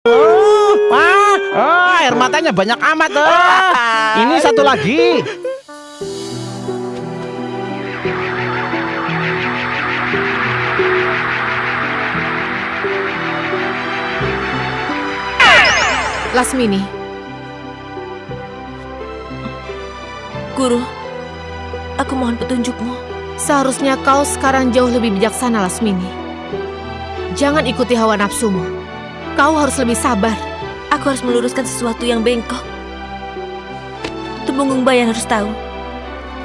Wah, oh, air matanya banyak amat. Oh. Ini satu lagi. Lasmini. Guru, aku mohon petunjukmu. Seharusnya kau sekarang jauh lebih bijaksana, Lasmini. Jangan ikuti hawa nafsumu. Kau harus lebih sabar. Aku harus meluruskan sesuatu yang bengkok. Tumenggung Bayan harus tahu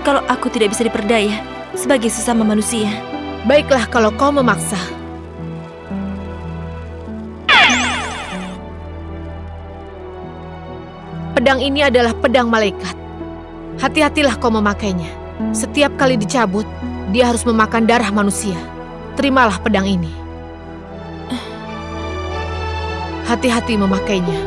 kalau aku tidak bisa diperdaya sebagai sesama manusia. Baiklah kalau kau memaksa. Pedang ini adalah pedang malaikat. Hati-hatilah kau memakainya. Setiap kali dicabut, dia harus memakan darah manusia. Terimalah pedang ini. Hati-hati memakainya.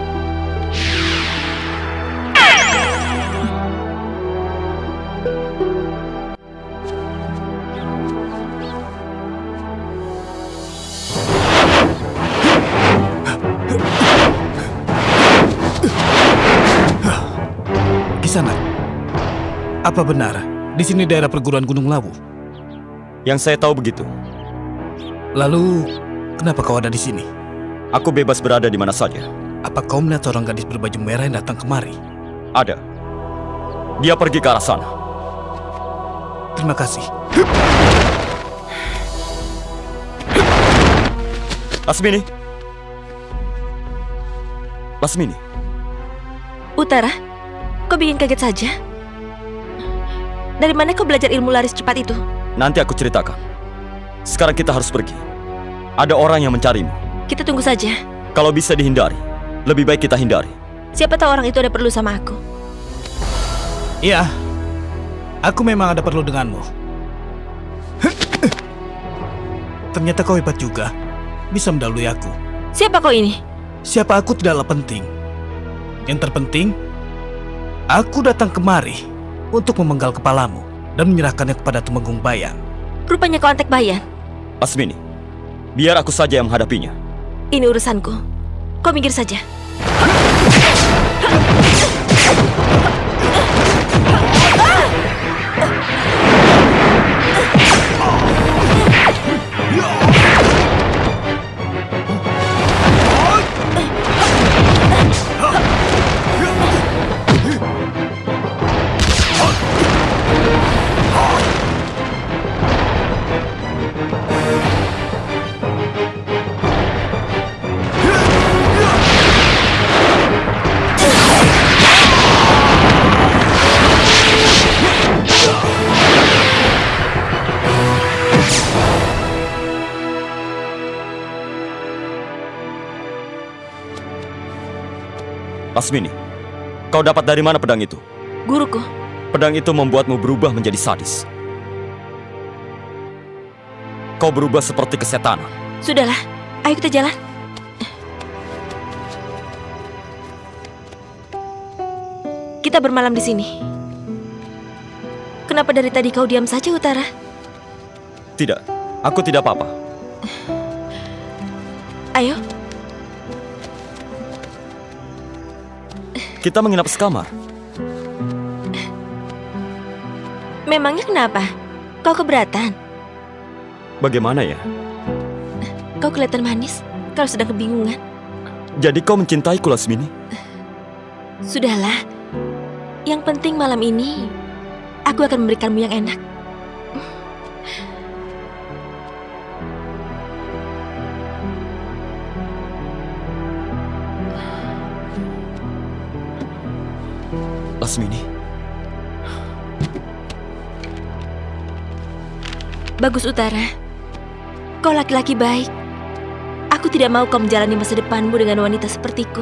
Kisana, apa benar di sini daerah perguruan Gunung Lawu? Yang saya tahu begitu. Lalu, kenapa kau ada di sini? Aku bebas berada di mana saja. Apa kau melihat seorang gadis berbaju merah yang datang kemari? Ada. Dia pergi ke arah sana. Terima kasih. Lasmini. Lasmini. Utara, kau bikin kaget saja. Dari mana kau belajar ilmu laris cepat itu? Nanti aku ceritakan. Sekarang kita harus pergi. Ada orang yang mencarimu. Kita tunggu saja. Kalau bisa dihindari, lebih baik kita hindari. Siapa tahu orang itu ada perlu sama aku. Iya, aku memang ada perlu denganmu. Ternyata kau hebat juga, bisa mendahului aku. Siapa kau ini? Siapa aku tidaklah penting. Yang terpenting, aku datang kemari untuk memenggal kepalamu dan menyerahkannya kepada Tumenggung Bayan. Rupanya kau antek bayan. Lasmini, biar aku saja yang menghadapinya. Ini urusanku. Kau minggir saja. Lasmini, kau dapat dari mana pedang itu? Guruku, Pedang itu membuatmu berubah menjadi sadis. Kau berubah seperti kesetanan. sudahlah. Ayo kita jalan. Kita bermalam di sini. Kenapa dari tadi kau diam saja, Utara? Tidak, aku tidak apa-apa. Kita menginap sekamar. memangnya kenapa? Kau keberatan? Bagaimana ya? Kau kelihatan manis kalau sedang kebingungan. Jadi kau mencintaiku, Lasmini? Sudahlah. Yang penting malam ini aku akan memberikanmu yang enak. Lasmini, Bagus Utara. Kau laki-laki baik. Aku tidak mau kau menjalani masa depanmu dengan wanita sepertiku.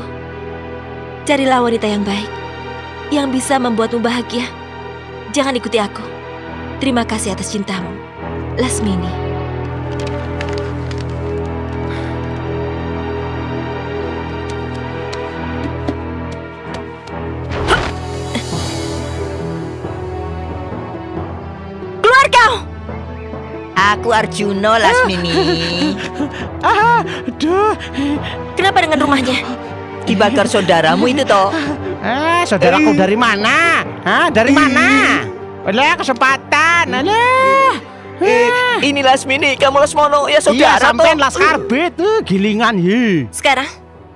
Carilah wanita yang baik, yang bisa membuatmu bahagia. Jangan ikuti aku. Terima kasih atas cintamu, Lasmini. Keluar kau! Aku Arjuno Lasmini. Ah, aduh. Kenapa dengan rumahnya? Dibakar saudaramu itu toh. Eh, saudaraku dari mana? Hah, dari mana? Alah, kesempatan. Alah. Eh, ini Lasmini, kamu Lasmono ya Iya, saudara sampean toh. las karbit, eh, gilingan ye. Sekarang,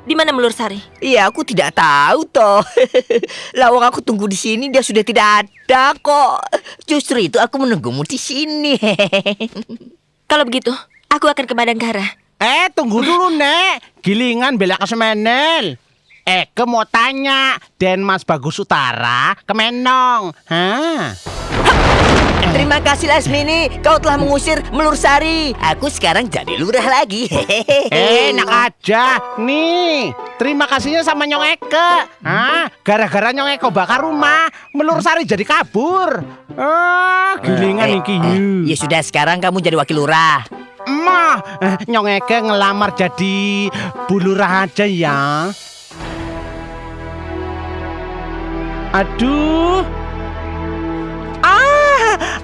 di mana Melur Sari? Iya, aku tidak tahu toh. Lawang aku tunggu di sini dia sudah tidak ada kok. Justru itu aku menunggumu di sini. Kalau begitu, aku akan ke Madangkara. Eh, tunggu dulu, Nek. Gilingan bela ke Semenel. Eh, ke mau tanya, Denmas Bagus Utara ke Menong. Hah? Terima kasih Lasmini, kau telah mengusir Melur Sari. Aku sekarang jadi lurah lagi. Eh, enak aja. Nih, terima kasihnya sama Nyong Eke. Hah? Gara-gara Nyong Eke bakar rumah, Melur Sari jadi kabur. Ah, gilingan Eh, iki. eh, ye. Ya sudah, sekarang kamu jadi wakil lurah. Mah, eh, Nyong Eke ngelamar jadi bulurah aja ya. Aduh.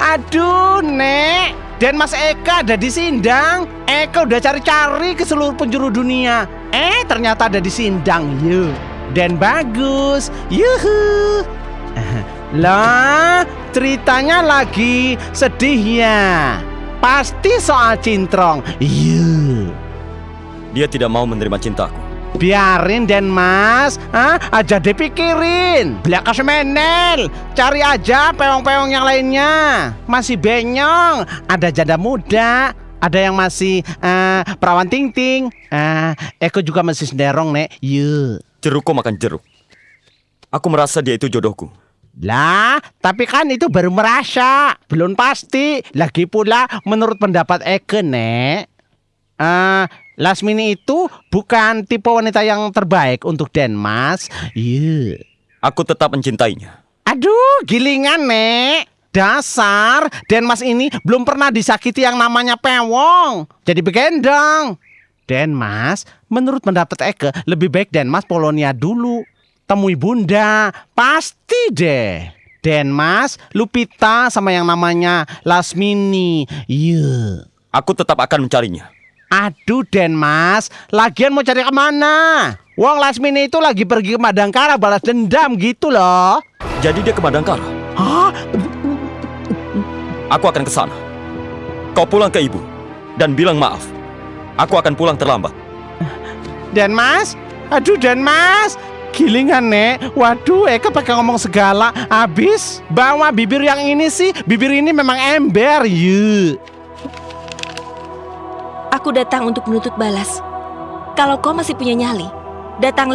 Aduh, Nek. Dan Mas Eka ada di Sindang. Eka udah cari-cari ke seluruh penjuru dunia. Eh, ternyata ada di Sindang. Yuk. Dan bagus. Yuhu. Lah, ceritanya lagi sedih ya. Pasti soal Cintrong. Yuk. Dia tidak mau menerima cintaku. Biarin Den Mas, Hah? aja dipikirin. Belaka semenel, cari aja peong-peong yang lainnya. Masih benyong, ada janda muda, ada yang masih eh, perawan ting ting. Eh, Eko juga masih senderong nek. Yuk. Jerukku makan jeruk. Aku merasa dia itu jodohku. Lah, tapi kan itu baru merasa, belum pasti. Lagi pula menurut pendapat Eke, Nek. Eh, Lasmini itu bukan tipe wanita yang terbaik untuk Denmas. Iya. Aku tetap mencintainya. Aduh, gilingan, Nek. Dasar, Denmas ini belum pernah disakiti yang namanya pewong. Jadi begendong. Denmas, menurut pendapat Eke, lebih baik Denmas Polonia dulu. Temui bunda, pasti deh. Denmas, Lupita sama yang namanya Lasmini. Iya. Aku tetap akan mencarinya. Aduh Denmas, lagian mau cari ke mana? Wong Lasmini itu lagi pergi ke Madangkara balas dendam gitu loh. Jadi dia ke Madangkara. Hah? Aku akan ke sana. Kau pulang ke ibu dan bilang maaf. Aku akan pulang terlambat. Denmas? Aduh Denmas, gilingan nek. Waduh, Eka pakai ngomong segala. Abis bawa bibir yang ini sih, bibir ini memang ember, yuk. Aku datang untuk menuntut balas. Kalau kau masih punya nyali, datanglah.